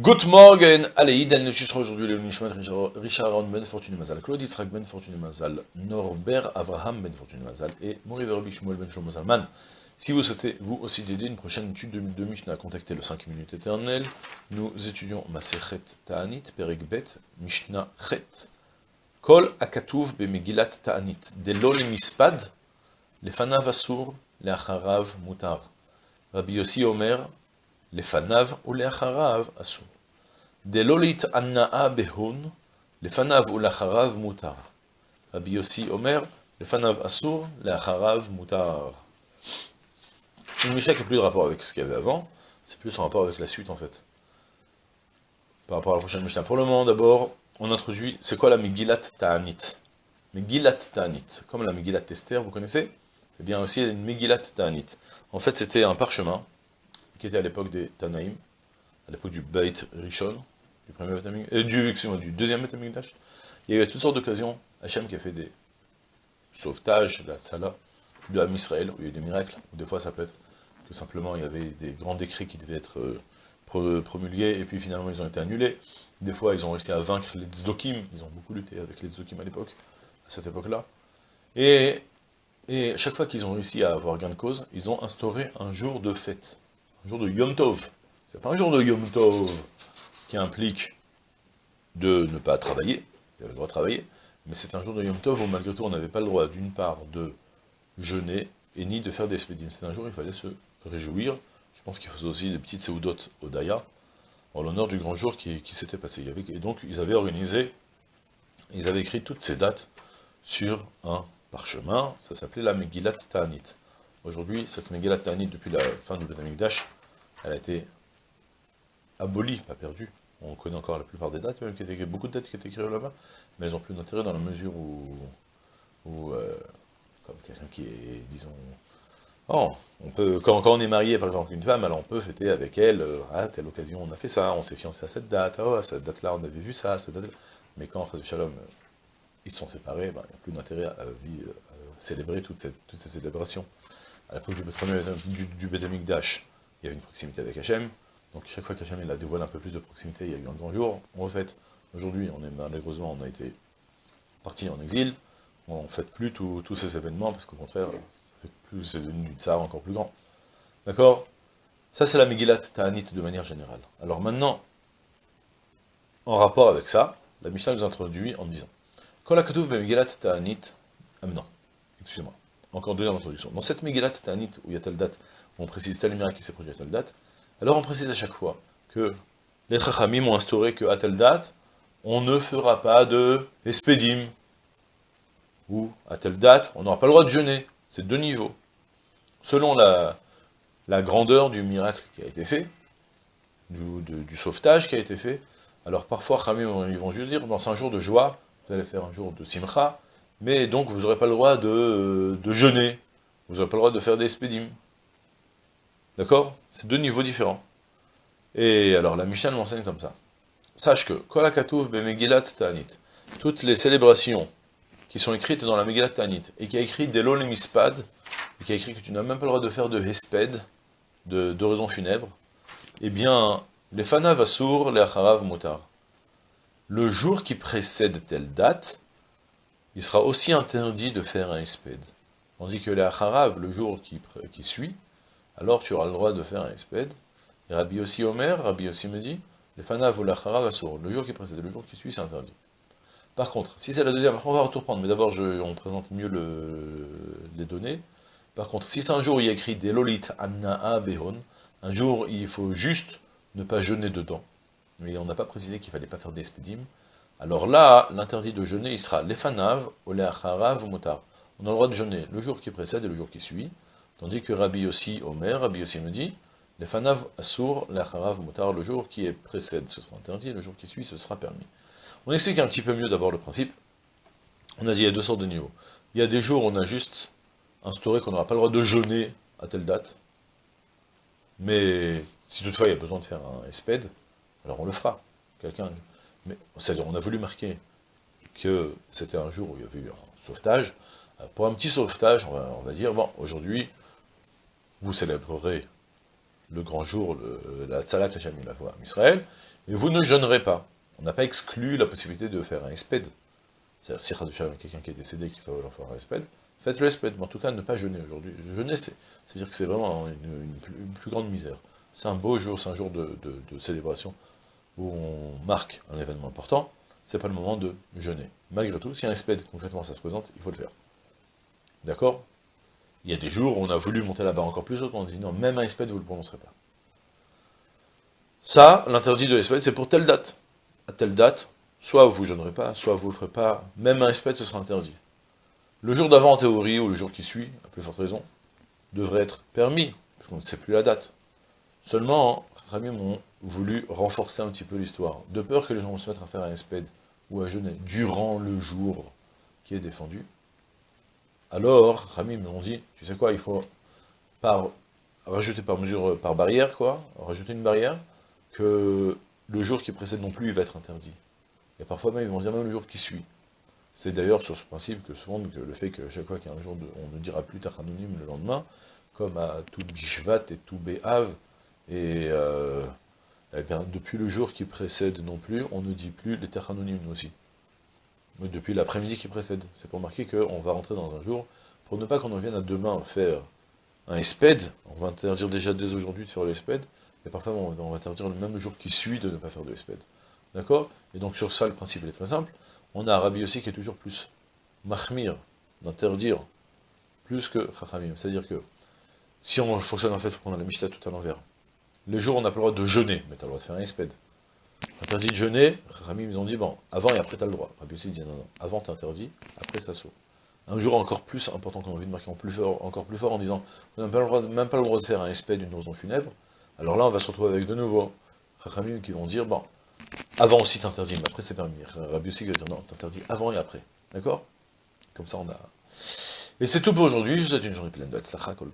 Good morning, allez, Idan le sera aujourd'hui le Nishmat Richard Aaron Ben Fortuné Mazal, Claude Yitzhak Ben Fortuné Mazal, Norbert Avraham Ben Fortuné Mazal et Moriver Shmuel Ben Shlomo Zalman. Si vous souhaitez vous aussi d'aider une prochaine étude de, de Mishnah, contactez le 5 minutes éternel. Nous étudions Maserhet Ta'anit, Perek Bet, Mishnah Chet. Kol Akatuv Bemegilat Ta'anit, Delo Mispad, Lefanav Asur, Leacharav Mutar. Rabbi Yossi Omer, לפניו ולאחריו אסור. דלא להתענאה בהון, לפניו ולאחריו מותר. רבי יוסי אומר, לפניו אסור, לאחריו מותר. Une Mishnah qui n'a plus de rapport avec ce qu'il y avait avant, c'est plus en rapport avec la suite en fait. Par rapport à la prochaine Mishnah. Pour le moment, d'abord, on introduit, c'est quoi la Megillat Ta'anit Megillat Ta'anit, comme la Megillat Esther, vous connaissez Eh bien aussi une Megillat Ta'anit. En fait, c'était un parchemin, qui était à l'époque des Tanaïm, à l'époque du Beit Rishon, du, premier euh, du, du deuxième Betamigdash. Il y a eu toutes sortes d'occasions, Hachem qui a fait des sauvetages, la Tzala, de l'âme Israël, où il y a eu des miracles, ou des fois ça peut être tout simplement, il y avait des grands décrets qui devaient être euh, promulgués, et puis finalement ils ont été annulés. Des fois ils ont réussi à vaincre les Tzdokim, ils ont beaucoup lutté avec les Tzdokim à l'époque, à cette époque-là. Et, et chaque fois qu'ils ont réussi à avoir gain de cause, ils ont instauré un jour de fête un jour de Yom Tov. C'est pas un jour de Yom Tov qui implique de ne pas travailler, il avait le droit de travailler, mais c'est un jour de Yom Tov où malgré tout on n'avait pas le droit d'une part de jeûner et ni de faire des spédimes. C'est un jour où il fallait se réjouir. Je pense qu'il faisait aussi des petites séoudotes au Daya, en l'honneur du grand jour qui, s'était passé. Et donc ils avaient organisé, ils avaient écrit toutes ces dates sur un parchemin, ça s'appelait la Megillat Ta'anit. Aujourd'hui, cette Megillat depuis la fin du Dash, elle a été abolie, pas perdue. On connaît encore la plupart des dates, même qui étaient, beaucoup de dates qui étaient écrites là-bas, mais elles n'ont plus d'intérêt dans la mesure où, euh, comme quelqu'un qui est, disons, oh, on peut, quand, on est marié, par exemple, une femme, alors on peut fêter avec elle, euh, à telle occasion on a fait ça, on s'est fiancé à cette date, oh, à cette date-là on avait vu ça, cette date mais quand, en Shalom, euh, ils sont séparés, ben, il n'y a plus d'intérêt à, célébrer toutes ces célébrations à l'époque du, du, du il y avait une proximité avec Hachem, donc chaque fois qu'Hachem a dévoilé un peu plus de proximité, il y a eu un grand jour, on refait. Aujourd'hui, on est malheureusement, on a été parti en exil, on ne fête plus tous ces événements, parce qu'au contraire, c'est devenu du tsar encore plus grand. D'accord? Ça, c'est la Megillat Ta'anit de manière générale. Alors maintenant, en rapport avec ça, la Mishnah nous introduit en disant, la Megillat Ta'anit, ah non, excusez-moi, encore deuxième introduction. Dans cette Megillat Tanit, où il y a telle date, où on précise tel miracle qui s'est produit à telle date, alors on précise à chaque fois que les Chachamim ont instauré qu'à telle date, on ne fera pas de espédim, ou à telle date, on n'aura pas le droit de jeûner. C'est deux niveaux. Selon la, grandeur du miracle qui a été fait, du, sauvetage qui a été fait, alors parfois, Chachamim, ils vont juste dire, dans un jour de joie, vous allez faire un jour de simcha, mais donc vous n'aurez pas le droit de, jeûner, vous n'aurez pas le droit de faire des spédimes. D'accord? C'est deux niveaux différents. Et alors la Mishnah m'enseigne comme ça. Sache que, Kolakatouf Bemegilat Ta'anit, toutes les célébrations qui sont écrites dans la Megillat Ta'anit, et qui a écrit Delon Mispad, et qui a écrit que tu n'as même pas le droit de faire de Hesped, de d'oraison funèbre, eh bien, les Fanav Asur, les Acharav Mutar. Le jour qui précède telle date, il sera aussi interdit de faire un espède. Tandis que les le jour qui, suit, alors tu auras le droit de faire un espède. Et Rabbi aussi Omer, Rabbi aussi me dit, les fanav ou l'acharav assour, le jour qui précède, le jour qui suit, c'est interdit. Par contre, si c'est la deuxième, on va reprendre, mais d'abord on présente mieux les données. Par contre, si c'est un jour il y a écrit Delolit Anna'a Behon, un jour il faut juste ne pas jeûner dedans, mais on n'a pas précisé qu'il fallait pas faire d'espédim, alors là, l'interdit de jeûner, il sera l'efanav, ou ou motar. On a le droit de jeûner le jour qui précède et le jour qui suit, tandis que Rabbi aussi Omer, Rabbi aussi me dit, l'efanav assour, ou motar, le jour qui précède, ce sera interdit, le jour qui suit, ce sera permis. On explique un petit peu mieux d'abord le principe. On a dit, il y a deux sortes de niveaux. Il y a des jours où on a juste instauré qu'on n'aura pas le droit de jeûner à telle date, mais si toutefois il y a besoin de faire un espède, alors on le fera. Quelqu'un mais on a voulu marquer que c'était un jour où il y avait eu un sauvetage. Pour un petit sauvetage, on va, dire, bon, aujourd'hui, vous célébrerez le grand jour, la Tzalak la voix en Israël, Et vous ne jeûnerez pas. On n'a pas exclu la possibilité de faire un espède. C'est-à-dire, si quelqu'un qui est décédé qui va faire un espède, faites le espède, mais en tout cas, ne pas jeûner aujourd'hui. Jeûner, c'est-à-dire que c'est vraiment une, plus, grande misère. C'est un beau jour, c'est un jour de, célébration où on marque un événement important, c'est pas le moment de jeûner. Malgré tout, si un espède, concrètement, ça se présente, il faut le faire. D'accord? Il y a des jours où on a voulu monter la barre encore plus haut, on dit non, même un espède, vous ne le prononcerez pas. Ça, l'interdit de l'espède, c'est pour telle date. À telle date, soit vous jeûnerez pas, soit vous ne ferez pas, même un espède, ce sera interdit. Le jour d'avant, en théorie, ou le jour qui suit, à plus forte raison, devrait être permis, puisqu'on ne sait plus la date. Seulement, Rami m'ont voulu renforcer un petit peu l'histoire, de peur que les gens vont se mettre à faire un espède ou à jeûner durant le jour qui est défendu. Alors, Rami m'ont dit, tu sais quoi, il faut rajouter par mesure, par barrière, quoi, rajouter une barrière, que le jour qui précède non plus, il va être interdit. Et parfois même, ils vont dire même le jour qui suit. C'est d'ailleurs sur ce principe que souvent, le fait que chaque fois qu'il y a un jour, on ne dira plus anonyme le lendemain, comme à tout Bishvat et tout Béhav, et euh, eh bien, depuis le jour qui précède non plus, on ne dit plus les terres anonymes aussi. Mais depuis l'après-midi qui précède. C'est pour marquer qu'on va rentrer dans un jour, pour ne pas qu'on en vienne à demain faire un espède, on va interdire déjà dès aujourd'hui de faire l'espède, et parfois on va interdire le même jour qui suit de ne pas faire de l'espède. D'accord? Et donc sur ça, le principe est très simple. On a Arabi aussi qui est toujours plus mahmir, d'interdire, plus que chachamim. C'est-à-dire que, si on fonctionne en fait, on a la Mishnah tout à l'envers. Les jours, on n'a pas le droit de jeûner, mais tu as le droit de faire un espède. Interdit de jeûner, Chachamim, ils ont dit, bon, avant et après, tu as le droit. Rabbi aussi dit, non, non, avant, tu interdit, après, ça saute. Un jour encore plus important qu'on a envie de marquer plus fort, encore plus fort en disant, on n'a même pas le droit de faire un espède, d'une dans funèbre, alors là, on va se retrouver avec de nouveau Chachamim qui vont dire, bon, avant aussi t'interdis, mais après c'est permis. Rabbi aussi va dire, non, t'interdis avant et après. D'accord? Comme ça, on a... Et c'est tout pour aujourd'hui, je vous souhaite une journée pleine de Tzlacha, Kol